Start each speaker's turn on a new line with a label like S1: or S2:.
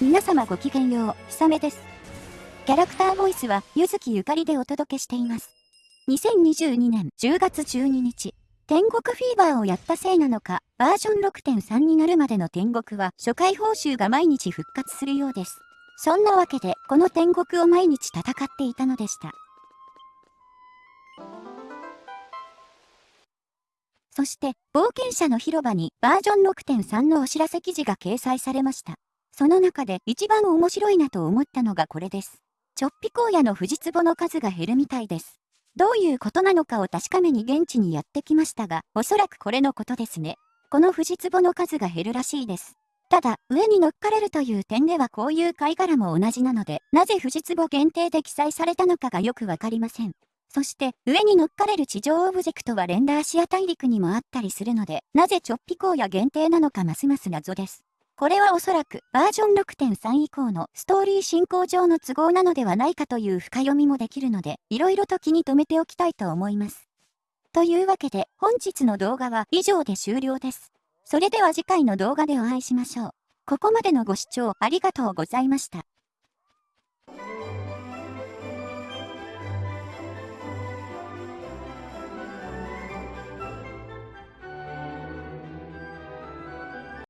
S1: 皆様ごきげんよう、ひさめです。キャラクターボイスは、ゆずきゆかりでお届けしています。2022年10月12日、天国フィーバーをやったせいなのか、バージョン6.3になるまでの天国は、初回報酬が毎日復活するようです。そんなわけで、この天国を毎日戦っていたのでした。そして、冒険者の広場にバージョン6.3のお知らせ記事が掲載されました。その中で一番面白いなと思ったのがこれです。ちょっぴ荒野の藤壺の数が減るみたいです。どういうことなのかを確かめに現地にやってきましたが、おそらくこれのことですね。この藤壺の数が減るらしいです。ただ、上に乗っかれるという点ではこういう貝殻も同じなので、なぜ藤壺限定で記載されたのかがよくわかりません。そして、上に乗っかれる地上オブジェクトはレンダーシア大陸にもあったりするので、なぜちょっぴ荒野限定なのかますます謎です。これはおそらくバージョン6.3以降のストーリー進行上の都合なのではないかという深読みもできるので、色々と気に留めておきたいと思います。というわけで本日の動画は以上で終了です。それでは次回の動画でお会いしましょう。ここまでのご視聴ありがとうございました。